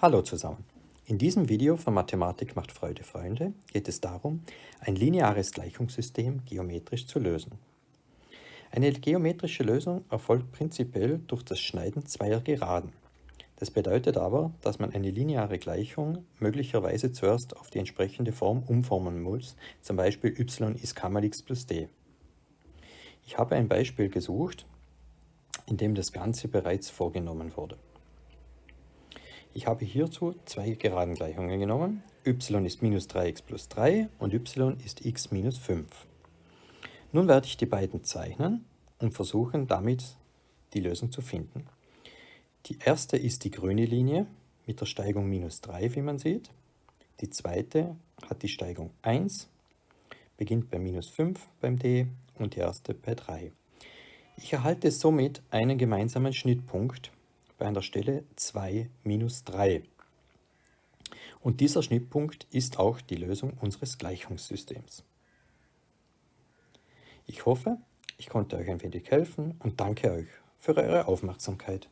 Hallo zusammen. In diesem Video von Mathematik macht Freude Freunde geht es darum, ein lineares Gleichungssystem geometrisch zu lösen. Eine geometrische Lösung erfolgt prinzipiell durch das Schneiden zweier Geraden. Das bedeutet aber, dass man eine lineare Gleichung möglicherweise zuerst auf die entsprechende Form umformen muss, zum Beispiel y ist k mal x plus d. Ich habe ein Beispiel gesucht, in dem das Ganze bereits vorgenommen wurde. Ich habe hierzu zwei Geradengleichungen genommen. y ist minus 3x plus 3 und y ist x minus 5. Nun werde ich die beiden zeichnen und versuchen damit die Lösung zu finden. Die erste ist die grüne Linie mit der Steigung minus 3, wie man sieht. Die zweite hat die Steigung 1, beginnt bei minus 5 beim d und die erste bei 3. Ich erhalte somit einen gemeinsamen Schnittpunkt bei einer Stelle 2 minus 3. Und dieser Schnittpunkt ist auch die Lösung unseres Gleichungssystems. Ich hoffe, ich konnte euch ein wenig helfen und danke euch für eure Aufmerksamkeit.